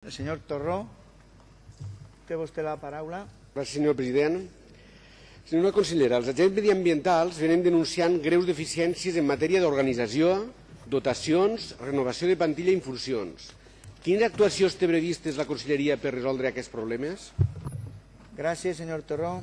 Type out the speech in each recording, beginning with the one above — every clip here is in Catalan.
El senyor Torró, té vostè la paraula. Gràcies, senyor president. Senyora consellera, els agents mediambientals venen denunciant greus deficiències en matèria d'organització, dotacions, renovació de plantilla i infusions. Quines actuacions té previstes la conselleria per resoldre aquests problemes? Gràcies, senyor Torró.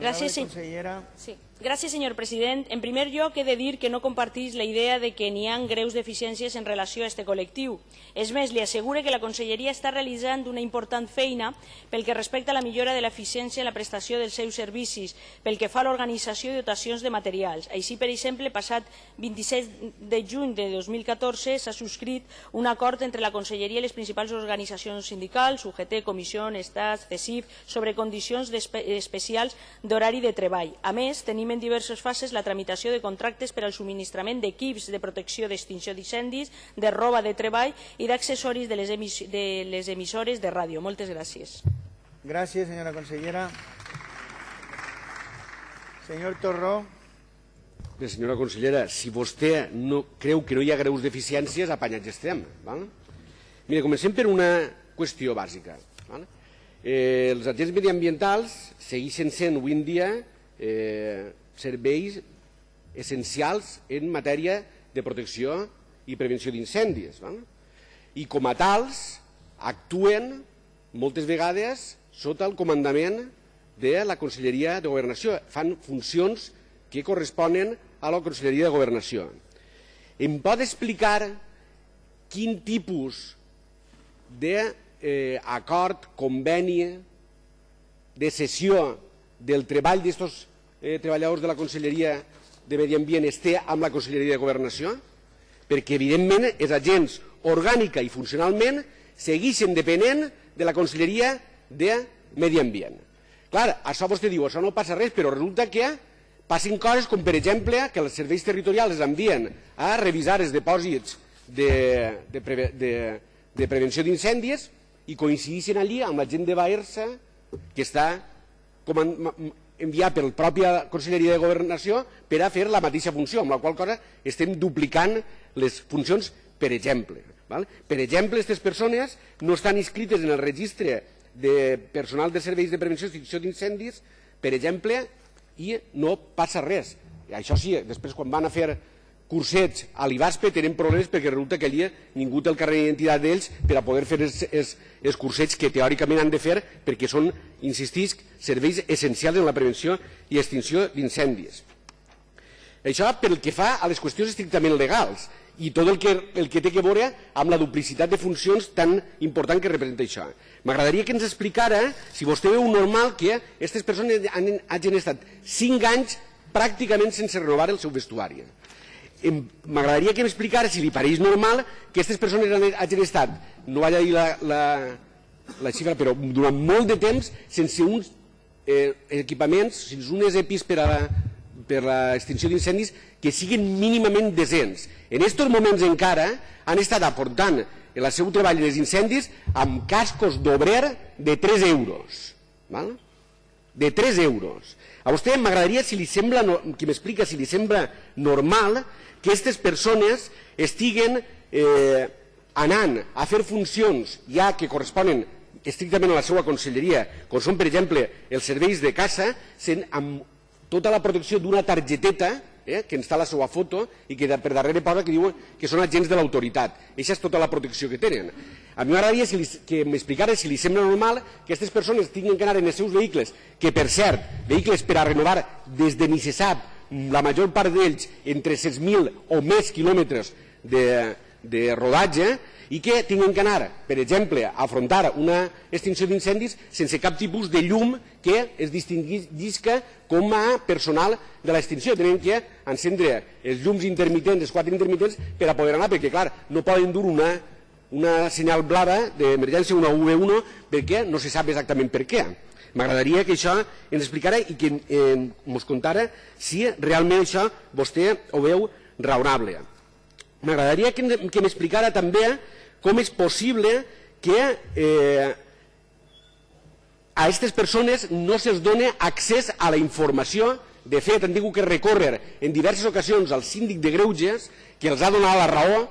Gràcies, sí. consellera. Sí. Gràcies, senyor president. En primer lloc, he de dir que no compartís la idea de que n'hi ha greus deficiències en relació a aquest col·lectiu. És més, li assegure que la Conselleria està realitzant una important feina pel que respecta a la millora de l'eficiència en la prestació dels seus servicis, pel que fa a l'organització i dotacions de materials. Així, per exemple, passat 26 de juny de 2014 s'ha subscrit un acord entre la Conselleria i les principals organitzacions sindicals, UGT, Comissió, Estat, CECIF, sobre condicions espe especials d'horari de treball. A més, tenim en diverses fases la tramitació de contractes per al subministrament d'equips de protecció d'extinció d'incendis, de roba de treball i d'accessoris de, les emis de les emissores de ràdio. Moltes gràcies. Gràcies, senyora consellera. Senyor Torró. Bé, senyora consellera, si vostè no creu que no hi ha greus deficiències, apanyats estem. Val? Mira, comencem per una qüestió bàsica. Val? Eh, els agents mediambientals segueixen sent avui en dia eh, serveis essencials en matèria de protecció i prevenció d'incendis. I com a tals actuen moltes vegades sota el comandament de la Conselleria de Governació. Fan funcions que corresponen a la Conselleria de Governació. Em pot explicar quin tipus d'acord, eh, conveni, de sessió del treball d'aquests eh, treballadors de la Conselleria de Medi Ambient es té amb la Conselleria de Governació? Perquè, evidentment, els agents orgànica i funcionalment segueixen depenent de la Conselleria de Medi Ambient. Clar, això vostè diu, això no passa res, però resulta que passen coses com, per exemple, que els serveis territorials els envien a revisar els depòsits de, de, preve, de, de prevenció d'incendis i coincideixen allí amb la gent de Baersa que està com enviat per la pròpia Conselleria de Governació per a fer la mateixa funció, amb la qual cosa estem duplicant les funcions, per exemple. Val? Per exemple, aquestes persones no estan inscrites en el registre de personal de serveis de prevenció i extinció d'incendis, per exemple, i no passa res. Això sí, després quan van a fer cursets a l'IBASPE tenen problemes perquè resulta que allí ningú té el carnet d'identitat d'ells per a poder fer els, els, els cursets que teòricament han de fer perquè són, insistisc, serveis essencials en la prevenció i extinció d'incendis. Això pel que fa a les qüestions estrictament legals i tot el que, el que té que veure amb la duplicitat de funcions tan important que representa això. M'agradaria que ens explicara si vostè veu normal que aquestes persones han, hagin estat 5 anys pràcticament sense renovar el seu vestuari. M'agradaria que m'explicara si li pareix normal que aquestes persones hagin estat, no vaig a dir la, la, la xifra, però durant molt de temps sense uns eh, equipaments, sense unes EPIs per a la, per l'extinció d'incendis que siguin mínimament decents. En aquests moments encara han estat aportant el seu treball dels incendis amb cascos d'obrer de 3 euros. Val? De 3 euros. A vostè m'agradaria si li sembla, que m'explica si li sembla normal que aquestes persones estiguen eh, anant a fer funcions ja que corresponen estrictament a la seva conselleria, com són, per exemple, els serveis de casa, sent amb tota la protecció d'una targeteta eh, que ens la seva foto i que per darrere posa que diuen que són agents de l'autoritat. Aquesta és tota la protecció que tenen. A mi m'agradaria si que m'explicara si li sembla normal que aquestes persones tinguin que anar en els seus vehicles, que per cert, vehicles per a renovar des de ni se sap, la major part d'ells entre 6.000 o més quilòmetres de, de rodatge, i que tinguin que anar, per exemple, a afrontar una extinció d'incendis sense cap tipus de llum que es distinguisca com a personal de l'extinció. Tenen que encendre els llums intermitents, els quatre intermitents, per a poder anar, perquè, clar, no poden dur una, una senyal blava d'emergència, una UV1, perquè no se sap exactament per què. M'agradaria que això ens explicara i que eh, ens contara si realment això vostè ho veu raonable. M'agradaria que, que m'explicara també com és possible que eh, a aquestes persones no se'ls dona accés a la informació. De fet, han tingut que recórrer en diverses ocasions al síndic de Greuges, que els ha donat la raó,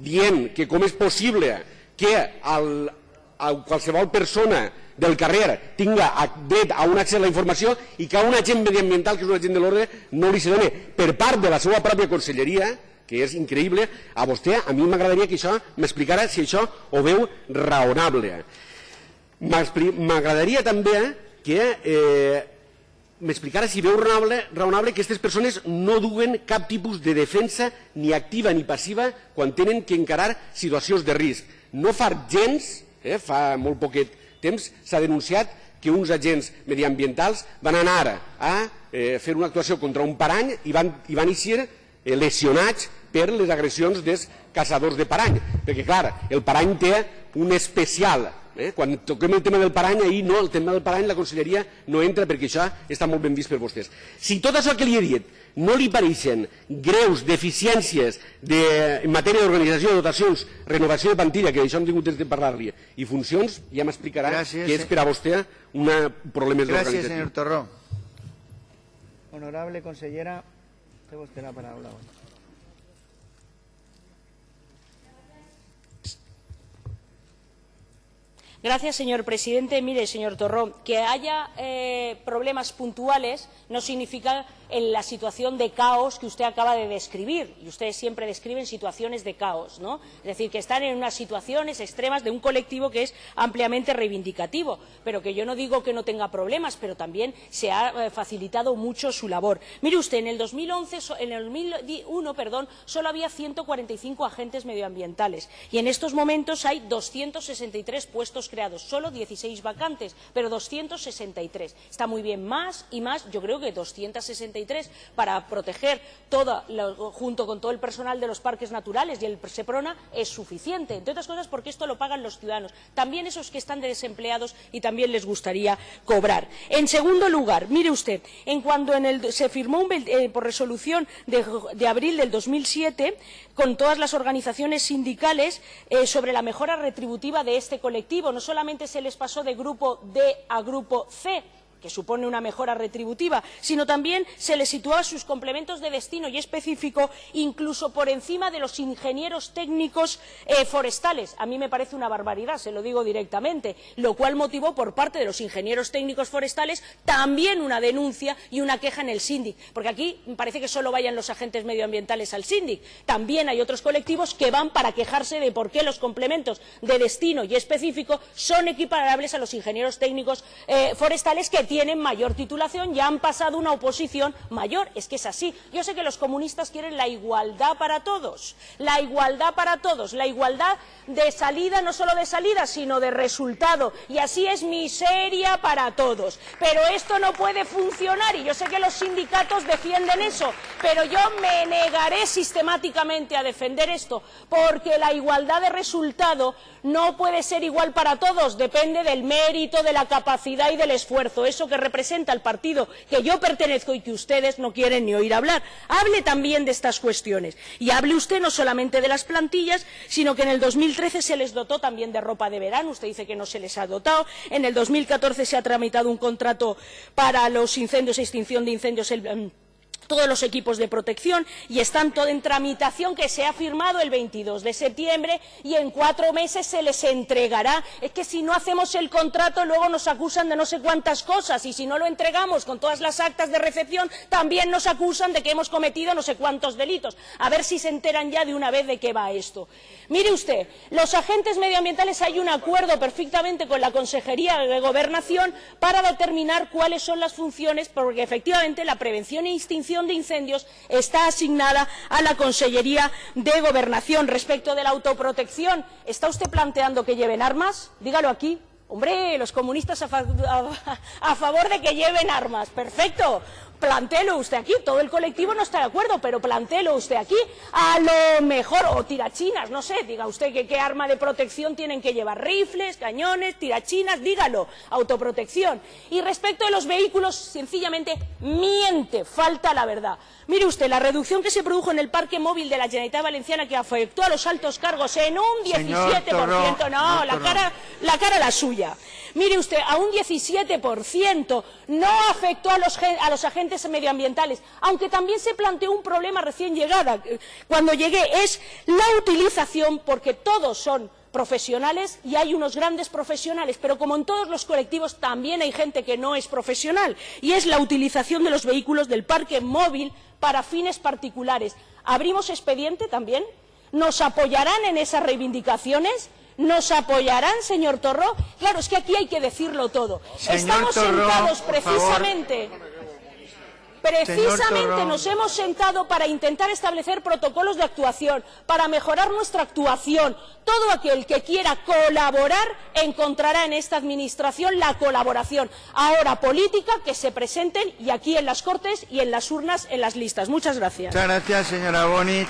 dient que com és possible que el, a qualsevol persona del carrer tinga dret a un accés a la informació i que a un agent mediambiental, que és un agent de l'ordre, no li se doni per part de la seva pròpia conselleria, que és increïble, a vostè, a mi m'agradaria que això m'explicara si això ho veu raonable. M'agradaria també que eh, m'explicara si veu raonable, raonable que aquestes persones no duguen cap tipus de defensa ni activa ni passiva quan tenen que encarar situacions de risc. No fa gens, eh, fa molt poquet temps, s'ha denunciat que uns agents mediambientals van anar a eh, fer una actuació contra un parany i van, i van eixir eh, lesionats per les agressions dels caçadors de parany. Perquè, clar, el parany té un especial Eh? Quan toquem el tema del parany, ahir no, el tema del parany la conselleria no entra perquè això està molt ben vist per vostès. Si tot això que li he dit no li pareixen greus deficiències de, en matèria d'organització, dotacions, renovació de plantilla, que això hem tingut temps de parlar-li, i funcions, ja m'explicarà què és per a vostè un problema d'organització. Gràcies, senyor Torró. Honorable consellera, té vostè la paraula. Gracias, señor presidente. Mire, señor Torró, que haya eh, problemas puntuales no significa en la situación de caos que usted acaba de describir. Y ustedes siempre describen situaciones de caos, ¿no? Es decir, que están en unas situaciones extremas de un colectivo que es ampliamente reivindicativo. Pero que yo no digo que no tenga problemas, pero también se ha eh, facilitado mucho su labor. Mire usted, en el 2011, en el 2001, perdón, solo había 145 agentes medioambientales. Y en estos momentos hay 263 puestos creados, solo 16 vacantes, pero 263. Está muy bien más y más, yo creo que 263 para proteger todo, junto con todo el personal de los parques naturales y el SEPRONA es suficiente, entre otras cosas porque esto lo pagan los ciudadanos, también esos que están de desempleados y también les gustaría cobrar. En segundo lugar, mire usted, en cuando se firmó un, eh, por resolución de, de, abril del 2007 con todas las organizaciones sindicales eh, sobre la mejora retributiva de este colectivo, solamente se les pasó de grupo D a grupo C, que supone una mejora retributiva, sino también se les situaba sus complementos de destino y específico incluso por encima de los ingenieros técnicos eh, forestales. A mí me parece una barbaridad, se lo digo directamente, lo cual motivó por parte de los ingenieros técnicos forestales también una denuncia y una queja en el síndic, porque aquí parece que solo vayan los agentes medioambientales al síndic. También hay otros colectivos que van para quejarse de por qué los complementos de destino y específico son equiparables a los ingenieros técnicos eh, forestales que tienen mayor titulación ya han pasado una oposición mayor. Es que es así. Yo sé que los comunistas quieren la igualdad para todos, la igualdad para todos, la igualdad de salida, no solo de salida, sino de resultado. Y así es miseria para todos. Pero esto no puede funcionar y yo sé que los sindicatos defienden eso, pero yo me negaré sistemáticamente a defender esto, porque la igualdad de resultado no puede ser igual para todos, depende del mérito, de la capacidad y del esfuerzo que representa el partido que yo pertenezco y que ustedes no quieren ni oír hablar. Hable también de estas cuestiones. Y hable usted no solamente de las plantillas, sino que en el 2013 se les dotó también de ropa de verano. Usted dice que no se les ha dotado. En el 2014 se ha tramitado un contrato para los incendios extinción de incendios. El, todos los equipos de protección y están todo en tramitación que se ha firmado el 22 de septiembre y en cuatro meses se les entregará. Es que si no hacemos el contrato luego nos acusan de no sé cuántas cosas y si no lo entregamos con todas las actas de recepción también nos acusan de que hemos cometido no sé cuántos delitos. A ver si se enteran ya de una vez de qué va esto. Mire usted, los agentes medioambientales hay un acuerdo perfectamente con la Consejería de Gobernación para determinar cuáles son las funciones porque efectivamente la prevención e extinción de incendios está asignada a la Consellería de Gobernación. Respecto de la autoprotección, ¿está usted planteando que lleven armas? Dígalo aquí. Hombre, los comunistas a favor de que lleven armas. Perfecto plantéelo usted aquí, todo el colectivo no está de acuerdo, pero plantéelo usted aquí, a lo mejor, o tirachinas, no sé, diga usted que qué arma de protección tienen que llevar, rifles, cañones, tirachinas, dígalo, autoprotección. Y respecto de los vehículos, sencillamente miente, falta la verdad. Mire usted, la reducción que se produjo en el parque móvil de la Generalitat Valenciana que afectó a los altos cargos en un 17%, no, la cara, la cara la suya. Mire usted, a un 17% no afectó a los, a los agentes medioambientales, aunque también se planteó un problema recién llegada. Cuando llegué es la utilización, porque todos son profesionales y hay unos grandes profesionales, pero como en todos los colectivos también hay gente que no es profesional y es la utilización de los vehículos del parque móvil para fines particulares. ¿Abrimos expediente también? ¿Nos apoyarán en esas reivindicaciones? ¿Nos apoyarán, señor Torró? Claro, es que aquí hay que decirlo todo. Señor Estamos Torró, sentados precisamente... Precisamente nos hemos sentado para intentar establecer protocolos de actuación, para mejorar nuestra actuación. Todo aquel que quiera colaborar encontrará en esta Administración la colaboración. Ahora política, que se presenten y aquí en las Cortes y en las urnas, en las listas. Muchas gracias. Muchas gracias, señora Bonich.